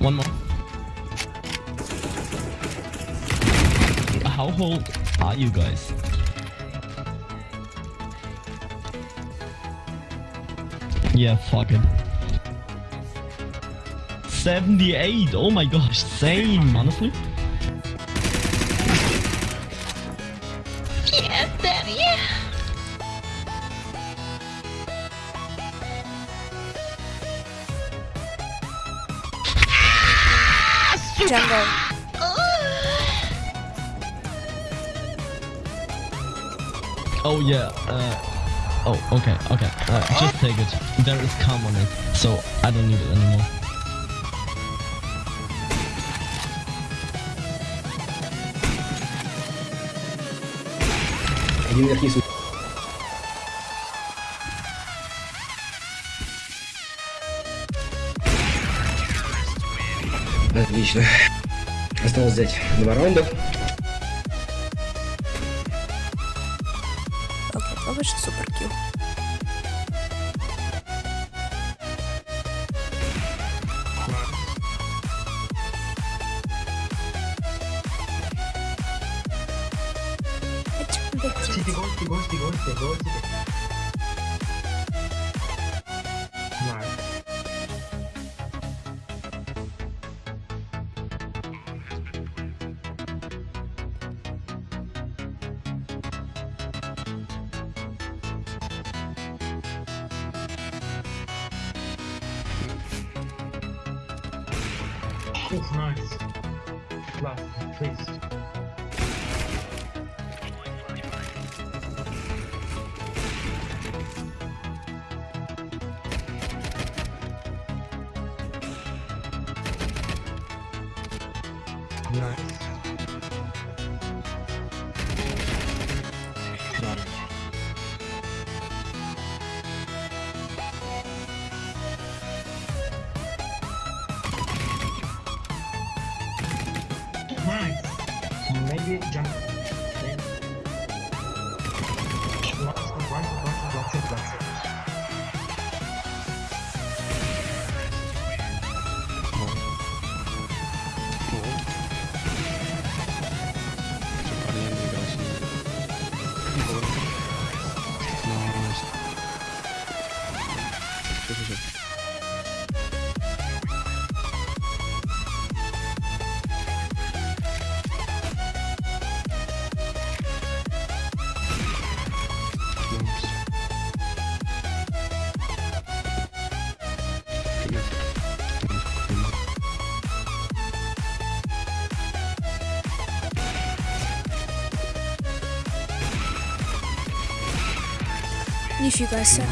One more. How old are you guys? Yeah, fuck it. 78! Oh my gosh, same, honestly. Jungle. Oh yeah, uh... Oh, okay, okay. Uh, just take it. There is calm on it, so I don't need it anymore. Один верхний Отлично. Осталось взять два раунда. Попробуешь суперкил. Гости, гости, гости, гости, гости. Oof, nice. Last, please. Nice. Jump. Нифига себе.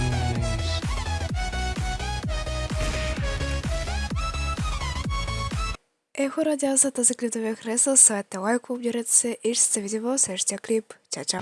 Еко радиозата за клип да ви е харесал, ставете лайк, обдирете се и ще се видим в следващия клип. Чао, чао!